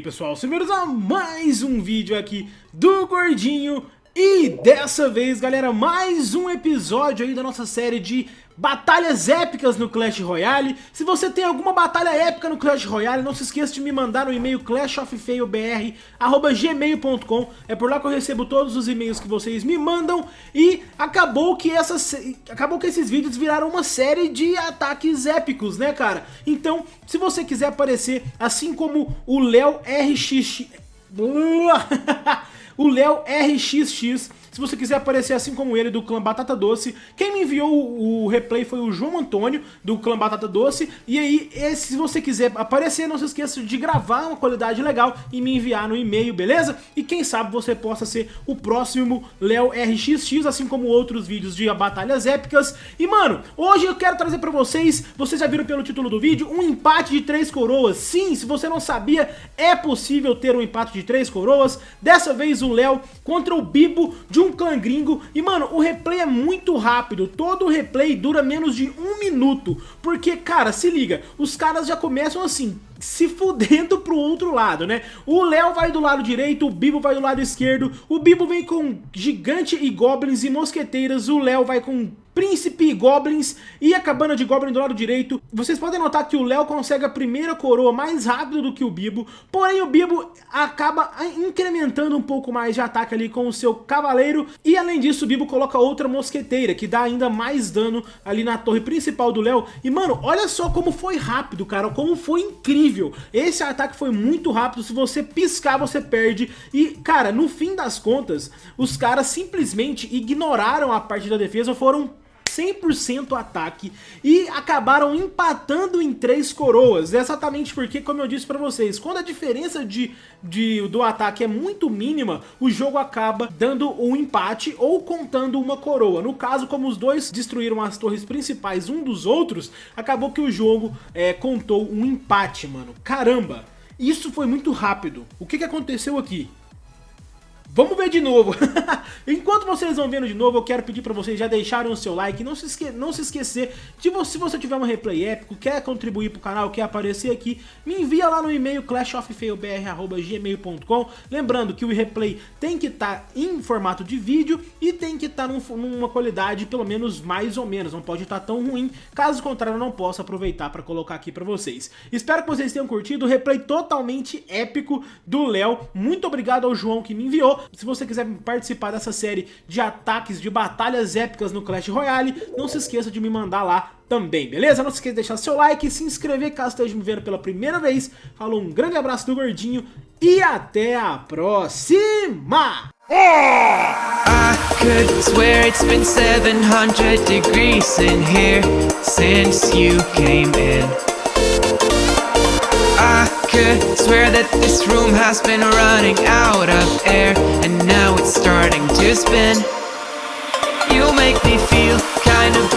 pessoal, sejam a mais um vídeo aqui do Gordinho E dessa vez galera, mais um episódio aí da nossa série de batalhas épicas no Clash Royale. Se você tem alguma batalha épica no Clash Royale, não se esqueça de me mandar no e-mail clashoffailbr.gmail.com É por lá que eu recebo todos os e-mails que vocês me mandam. E acabou que, essas, acabou que esses vídeos viraram uma série de ataques épicos, né cara? Então, se você quiser aparecer, assim como o Léo RX... o Léo RXX se você quiser aparecer assim como ele do clã Batata Doce, quem me enviou o, replay foi o João Antônio do clã Batata Doce. E aí, se você quiser aparecer, não se esqueça de gravar uma qualidade legal e me enviar no e-mail, beleza? E quem sabe você possa ser o próximo Léo RXX, assim como outros vídeos de batalhas épicas. E mano, hoje eu quero trazer pra vocês, vocês já viram pelo título do vídeo, um empate de três coroas. Sim, se você não sabia, é possível ter um empate de três coroas. Dessa vez o Léo contra o Bibo de de um clã gringo. E, mano, o replay é muito rápido. Todo o replay dura menos de um minuto. Porque, cara, se liga, os caras já começam assim, se fudendo pro outro lado, né? O Léo vai do lado direito, o Bibo vai do lado esquerdo, o Bibo vem com gigante e goblins e mosqueteiras, o Léo vai com Príncipe e Goblins e a cabana de Goblin do lado direito. Vocês podem notar que o Léo consegue a primeira coroa mais rápido do que o Bibo, porém o Bibo acaba incrementando um pouco mais de ataque ali com o seu cavaleiro e além disso o Bibo coloca outra mosqueteira que dá ainda mais dano ali na torre principal do Léo. E mano, olha só como foi rápido, cara, como foi incrível. Esse ataque foi muito rápido, se você piscar você perde. E cara, no fim das contas, os caras simplesmente ignoraram a parte da defesa, foram 100% ataque e acabaram empatando em três coroas, exatamente porque, como eu disse pra vocês, quando a diferença de, de, do ataque é muito mínima, o jogo acaba dando um empate ou contando uma coroa. No caso, como os dois destruíram as torres principais um dos outros, acabou que o jogo é, contou um empate, mano. Caramba! Isso foi muito rápido. O que, que aconteceu aqui? Vamos ver de novo. Enquanto vocês vão vendo de novo, eu quero pedir para vocês já deixarem o seu like. Não se, esque não se esquecer de se você tiver um replay épico, quer contribuir pro canal, quer aparecer aqui, me envia lá no e-mail clashofffailbr.gmail.com Lembrando que o replay tem que estar tá em formato de vídeo e tem que estar tá num, numa qualidade pelo menos mais ou menos. Não pode estar tá tão ruim, caso contrário eu não posso aproveitar para colocar aqui para vocês. Espero que vocês tenham curtido o replay totalmente épico do Léo. Muito obrigado ao João que me enviou. Se você quiser participar dessa série de ataques, de batalhas épicas no Clash Royale, não se esqueça de me mandar lá também, beleza? Não se esqueça de deixar seu like se inscrever caso esteja me vendo pela primeira vez. Falou, um grande abraço do Gordinho e até a próxima! I could swear it's been 700 degrees in here since you came in. could swear that this room has been running out of air starting to spin